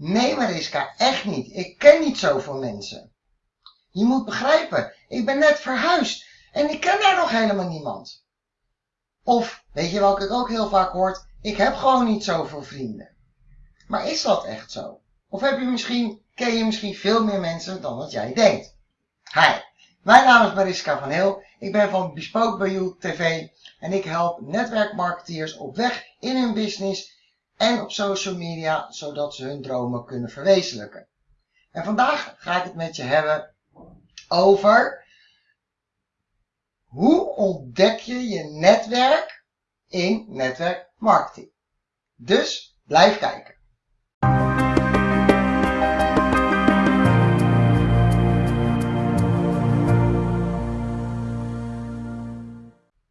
Nee Mariska, echt niet. Ik ken niet zoveel mensen. Je moet begrijpen, ik ben net verhuisd en ik ken daar nog helemaal niemand. Of, weet je welke ik ook heel vaak hoort, ik heb gewoon niet zoveel vrienden. Maar is dat echt zo? Of heb je misschien, ken je misschien veel meer mensen dan wat jij denkt? Hi, mijn naam is Mariska van Heel. Ik ben van Bespoke bij You TV en ik help netwerkmarketeers op weg in hun business en op social media, zodat ze hun dromen kunnen verwezenlijken. En vandaag ga ik het met je hebben over hoe ontdek je je netwerk in netwerkmarketing. Dus blijf kijken.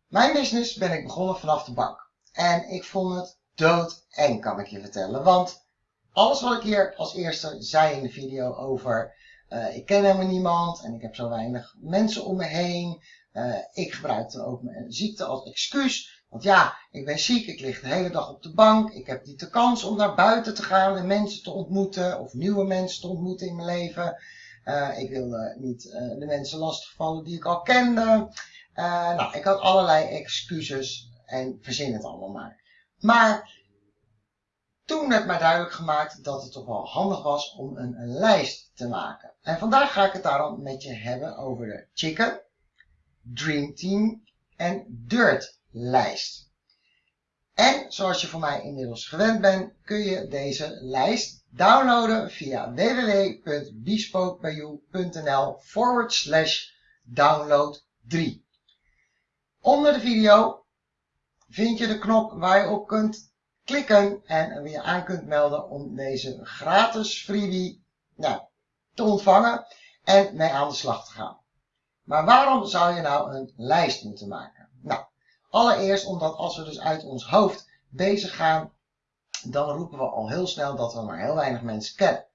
Mijn business ben ik begonnen vanaf de bank. En ik vond het doodeng, kan ik je vertellen. Want alles wat ik hier als eerste zei in de video over uh, ik ken helemaal niemand en ik heb zo weinig mensen om me heen. Uh, ik gebruikte ook mijn ziekte als excuus. Want ja, ik ben ziek, ik lig de hele dag op de bank. Ik heb niet de kans om naar buiten te gaan en mensen te ontmoeten of nieuwe mensen te ontmoeten in mijn leven. Uh, ik wilde niet de mensen lastigvallen die ik al kende. nou, ik had allerlei excuses en verzin het allemaal maar. Maar toen werd mij duidelijk gemaakt dat het toch wel handig was om een, lijst te maken. En vandaag ga ik het daarom met je hebben over de Chicken, Dream Team en Dirt lijst. En zoals je van mij inmiddels gewend bent, kun je deze lijst downloaden via www.bespokebijou.nl forward slash download 3. Onder de video vind je de knop waar je op kunt klikken en weer aan kunt melden om deze gratis freebie nou, te ontvangen en mee aan de slag te gaan. Maar waarom zou je nou een lijst moeten maken? Nou, allereerst omdat als we dus uit ons hoofd bezig gaan, dan roepen we al heel snel dat we maar heel weinig mensen kennen.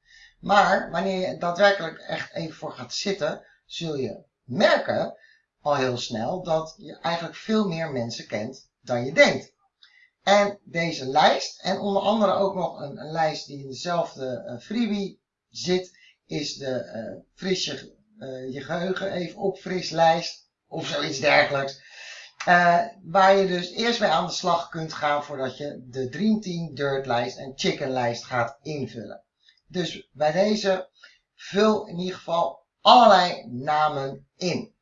Maar wanneer je daadwerkelijk echt even voor gaat zitten, zul je merken al heel snel dat je eigenlijk veel meer mensen kent dan je denkt. En deze lijst, en onder andere ook nog een, lijst die in dezelfde uh, freebie zit, is de uh, fris je, uh, je geheugen even opfris lijst, of zoiets dergelijks. waar je dus eerst mee aan de slag kunt gaan voordat je de Dream Team Dirt lijst en Chicken lijst gaat invullen. Dus bij deze vul in ieder geval allerlei namen in.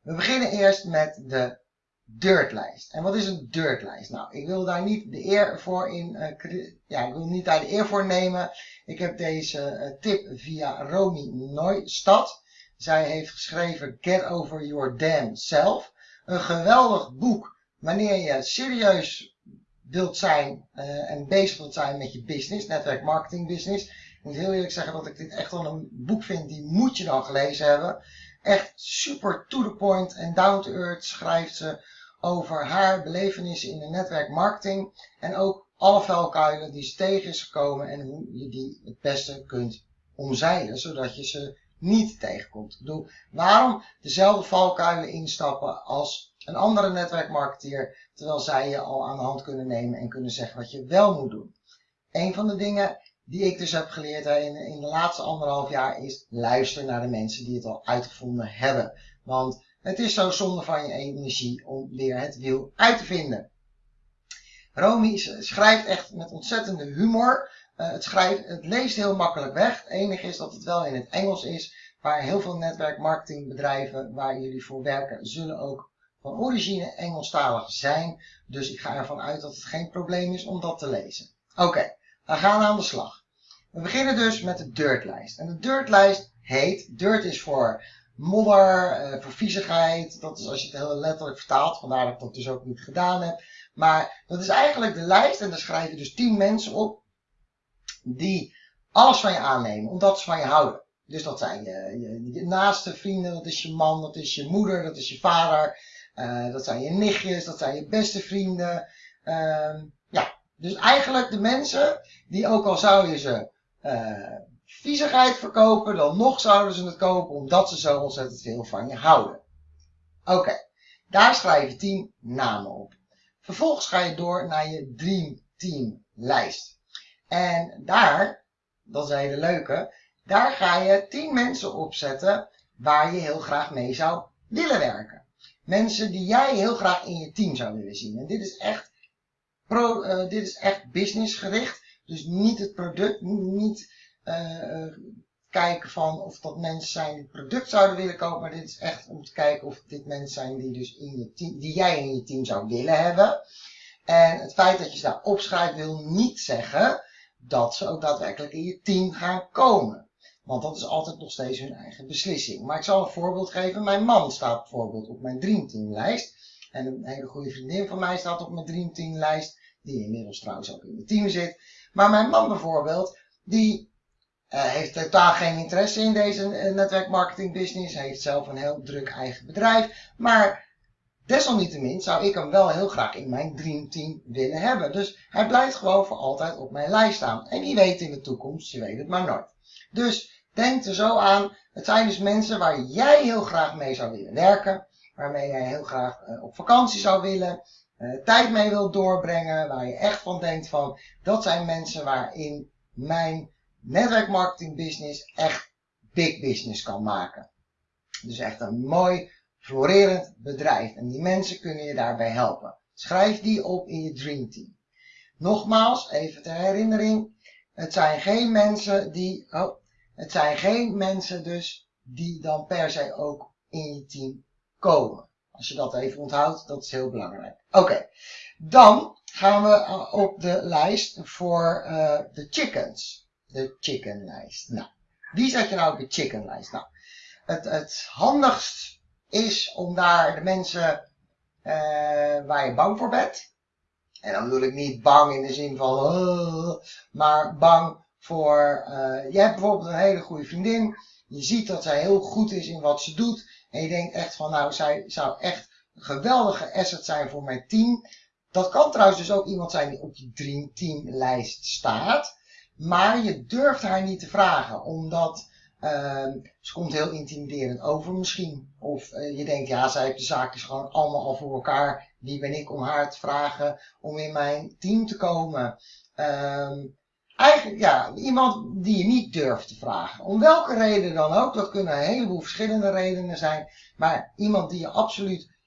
We beginnen eerst met de dirtlijst. En wat is een dirtlijst? Nou, ik wil daar niet de eer voor in, uh, ja, ik wil niet daar de eer voor nemen. Ik heb deze uh, tip via Romy Neustad. Zij heeft geschreven Get Over Your Damn Self. Een geweldig boek wanneer je serieus wilt zijn uh, en bezig wilt zijn met je business, netwerk marketing business. Ik moet heel eerlijk zeggen dat ik dit echt wel een boek vind, die moet je dan gelezen hebben. Echt super to the point en down to earth schrijft ze over haar belevenissen in de netwerkmarketing en ook alle vuilkuilen die ze tegen is gekomen en hoe je die het beste kunt omzeilen, zodat je ze niet tegenkomt. Ik bedoel, waarom dezelfde valkuilen instappen als een andere netwerkmarketeer, terwijl zij je al aan de hand kunnen nemen en kunnen zeggen wat je wel moet doen. Een van de dingen die ik dus heb geleerd in, in de laatste anderhalf jaar is luister naar de mensen die het al uitgevonden hebben. Want het is zo zonde van je energie om weer het wiel uit te vinden. Romy schrijft echt met ontzettende humor. Uh, het, schrijft, het leest heel makkelijk weg. Het enige is dat het wel in het Engels is. Waar heel veel netwerkmarketingbedrijven waar jullie voor werken, zullen ook van origine Engelstalig zijn. Dus ik ga ervan uit dat het geen probleem is om dat te lezen. Oké, we gaan aan de slag. We beginnen dus met de dirtlijst. En de dirtlijst heet, dirt is voor modder, uh, voor viezigheid. Dat is als je het heel letterlijk vertaalt. Vandaar dat ik dat dus ook niet gedaan heb. Maar dat is eigenlijk de lijst. En daar schrijf je dus 10 mensen op. Die alles van je aannemen. Omdat ze van je houden. Dus dat zijn je, je, naaste vrienden. Dat is je man. Dat is je moeder. Dat is je vader. Uh, dat zijn je nichtjes. Dat zijn je beste vrienden. Uh, ja. Dus eigenlijk de mensen die ook al zou je ze uh, viezigheid verkopen, dan nog zouden ze het kopen omdat ze zo ontzettend veel van je houden. Oké, daar schrijf je 10 namen op. Vervolgens ga je door naar je Dream Team lijst. En daar, dat is een hele leuke, daar ga je 10 mensen opzetten waar je heel graag mee zou willen werken. Mensen die jij heel graag in je team zou willen zien. En dit is echt, pro, uh, dit is echt businessgericht. Dus niet het product, niet uh, kijken van of dat mensen zijn die product zouden willen kopen. Maar dit is echt om te kijken of dit mensen zijn die, dus in je die jij in je team zou willen hebben. En het feit dat je ze daar opschrijft wil niet zeggen dat ze ook daadwerkelijk in je team gaan komen. Want dat is altijd nog steeds hun eigen beslissing. Maar ik zal een voorbeeld geven. Mijn man staat bijvoorbeeld op mijn dreamteamlijst. En een hele goede vriendin van mij staat op mijn dreamteamlijst. Die inmiddels trouwens ook in mijn team zit. Maar mijn man bijvoorbeeld, die uh, heeft totaal geen interesse in deze uh, netwerkmarketing business. Hij heeft zelf een heel druk eigen bedrijf. Maar desalniettemin zou ik hem wel heel graag in mijn dreamteam willen hebben. Dus hij blijft gewoon voor altijd op mijn lijst staan. En wie weet in de toekomst, je weet het maar nooit. Dus denk er zo aan. Het zijn dus mensen waar jij heel graag mee zou willen werken. Waarmee jij heel graag uh, op vakantie zou willen. Tijd mee wilt doorbrengen. Waar je echt van denkt van. Dat zijn mensen waarin mijn netwerkmarketing business echt big business kan maken. Dus echt een mooi florerend bedrijf. En die mensen kunnen je daarbij helpen. Schrijf die op in je dreamteam. Nogmaals, even ter herinnering. Het zijn geen mensen die, oh, het zijn geen mensen dus die dan per se ook in je team komen. Als je dat even onthoudt, dat is heel belangrijk. Oké, dan gaan we eh, op de lijst voor uh, de chickens. De chickenlijst. Nou, wie zet je nou op de chickenlijst? Nou, het, het handigst is om daar de mensen uh, waar je bang voor bent, en dan bedoel ik niet bang in de zin van, uh, maar bang voor, uh, je hebt bijvoorbeeld een hele goede vriendin. Je ziet dat zij heel goed is in wat ze doet. En je denkt echt van, nou, zij zou echt een geweldige asset zijn voor mijn team. Dat kan trouwens dus ook iemand zijn die op je teamlijst staat. Maar je durft haar niet te vragen, omdat uh, ze komt heel intimiderend over misschien. Of uh, je denkt, ja, zij heeft de zaakjes gewoon allemaal al voor elkaar. Wie ben ik om haar te vragen om in mijn team te komen? Um, eigenlijk, ja, iemand die je niet durft te vragen. Om welke reden dan ook. Dat kunnen een heleboel verschillende redenen zijn. Maar iemand die je absoluut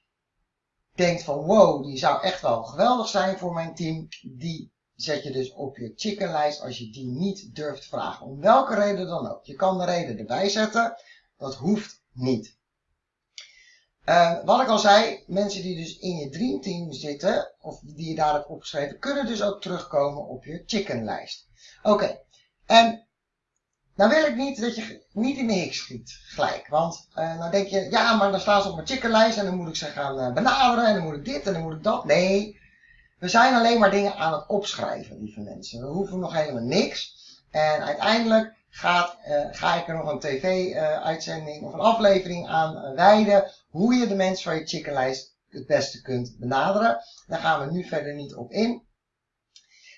denkt van, wow, die zou echt wel geweldig zijn voor mijn team. Die zet je dus op je chickenlijst als je die niet durft vragen. Om welke reden dan ook. Je kan de reden erbij zetten. Dat hoeft niet. Uh, wat ik al zei, mensen die dus in je dreamteam zitten, of die je daar hebt opgeschreven, kunnen dus ook terugkomen op je chickenlijst. Oké, en nou wil ik niet dat je niet in de hik schiet gelijk. Want dan denk je, ja, maar dan staan ze op mijn chickenlijst en dan moet ik ze gaan uh, benaderen en dan moet ik dit en dan moet ik dat. Nee, we zijn alleen maar dingen aan het opschrijven, lieve mensen. We hoeven nog helemaal niks. En uiteindelijk gaat, uh, ga ik er nog een tv-uitzending of een aflevering aan uh, wijden. Hoe je de mensen van je chickenlijst het beste kunt benaderen. Daar gaan we nu verder niet op in.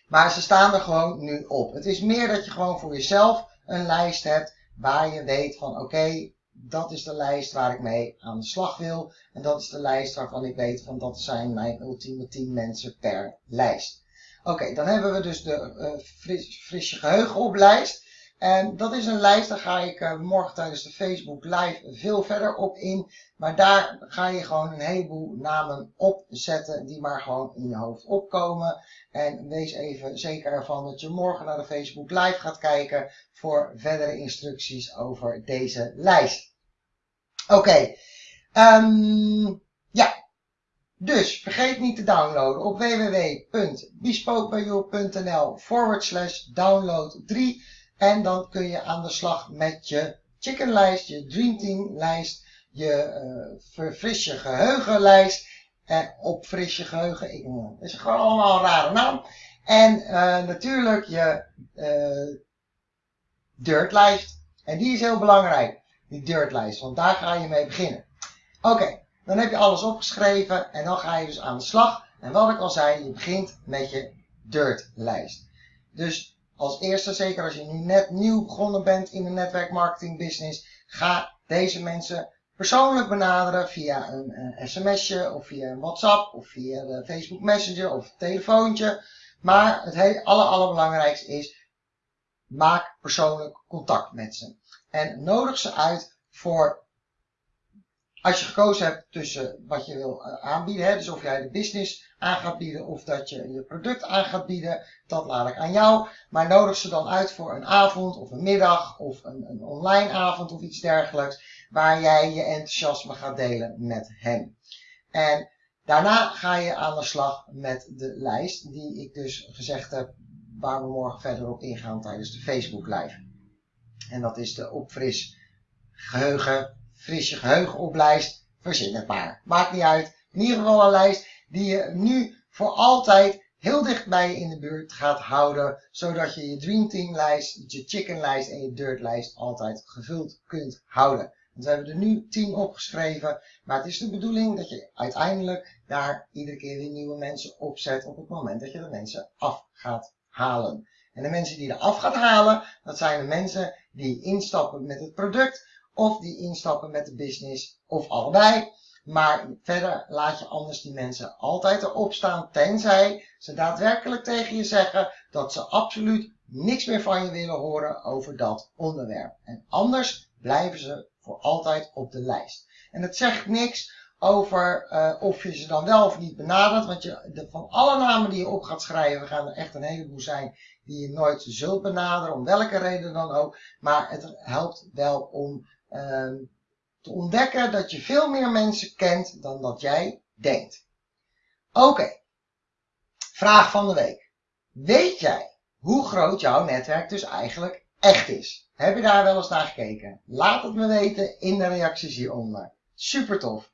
Maar ze staan er gewoon nu op. Het is meer dat je gewoon voor jezelf een lijst hebt waar je weet van oké, dat is de lijst waar ik mee aan de slag wil. En dat is de lijst waarvan ik weet van dat zijn mijn ultieme 10 mensen per lijst. Oké, dan hebben we dus de uh, fris, frisse geheugen op lijst. En dat is een lijst, daar ga ik uh, morgen tijdens de Facebook live veel verder op in. Maar daar ga je gewoon een heleboel namen opzetten die maar gewoon in je hoofd opkomen. En wees even zeker ervan dat je morgen naar de Facebook live gaat kijken voor verdere instructies over deze lijst. Oké, um, ja. Dus vergeet niet te downloaden op www.bespokebijou.nl forward slash download 3. En dan kun je aan de slag met je chickenlijst, je dreamteam lijst, je uh, verfris je geheugenlijst. En opfris je geheugen. Ik, is gewoon allemaal een rare naam. En uh, natuurlijk je uh, dirtlijst. En die is heel belangrijk, die dirtlijst, want daar ga je mee beginnen. Oké, dan heb je alles opgeschreven en dan ga je dus aan de slag. En wat ik al zei, je begint met je dirtlijst. Dus als eerste, zeker als je nu net nieuw begonnen bent in de netwerkmarketing business, ga deze mensen persoonlijk benaderen via een, een sms'je of via een WhatsApp of via de Facebook Messenger of telefoontje. Maar het aller, allerbelangrijkste is, maak persoonlijk contact met ze. En nodig ze uit voor als je gekozen hebt tussen wat je wil eh, aanbieden, hè, dus of jij de business aan gaat bieden of dat je je product aan gaat bieden, dat laat ik aan jou. Maar nodig ze dan uit voor een avond of een middag of een, een online avond of iets dergelijks, waar jij je enthousiasme gaat delen met hen. En daarna ga je aan de slag met de lijst die ik dus gezegd heb, waar we morgen verder op ingaan tijdens de Facebook live. En dat is de opfris geheugen fris je geheugen oplijst, verzin het maar. Maakt niet uit. In ieder geval een lijst die je nu voor altijd heel dicht bij je in de buurt gaat houden, zodat je je Dream Team lijst, je Chicken lijst en je Dirt lijst altijd gevuld kunt houden. We hebben er nu 10 opgeschreven, maar het is de bedoeling dat je uiteindelijk daar iedere keer weer nieuwe mensen opzet op het moment dat je de mensen af gaat halen. En de mensen die je af gaat halen, dat zijn de mensen die instappen met het product of die instappen met de business, of allebei. Maar verder laat je anders die mensen altijd erop staan, tenzij ze daadwerkelijk tegen je zeggen dat ze absoluut niks meer van je willen horen over dat onderwerp. En anders blijven ze voor altijd op de lijst. En het zegt niks over uh, of je ze dan wel of niet benadert, want je, van alle namen die je op gaat schrijven gaan er echt een heleboel zijn die je nooit zult benaderen, om welke reden dan ook. Maar het helpt wel om Ehm, te ontdekken dat je veel meer mensen kent dan dat jij denkt. Oké, vraag van de week. Weet jij hoe groot jouw netwerk dus eigenlijk echt is? Heb je daar wel eens naar gekeken? Laat het me weten in de reacties hieronder. Super tof.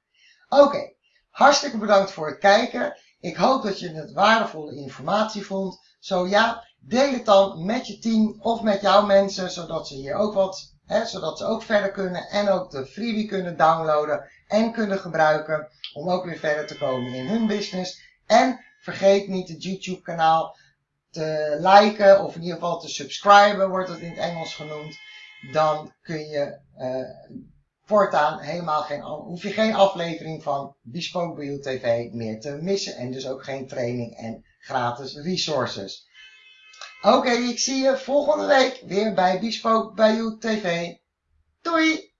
Oké, hartstikke bedankt voor het kijken. Ik hoop dat je het waardevolle informatie vond. Zo ja, deel het dan met je team of met jouw mensen, zodat ze hier ook wat Zodat ze ook verder kunnen en ook de freebie kunnen downloaden en kunnen gebruiken om ook weer verder te komen in hun business. En vergeet niet het YouTube kanaal te liken of in ieder geval te subscriben wordt het in het Engels genoemd. Dan kun je uh, voortaan helemaal geen, hoef je geen aflevering van Bespoke Bio TV meer te missen. En dus ook geen training en gratis resources. Oké, ik zie je volgende week weer bij Bespoke Bayou TV. Doei!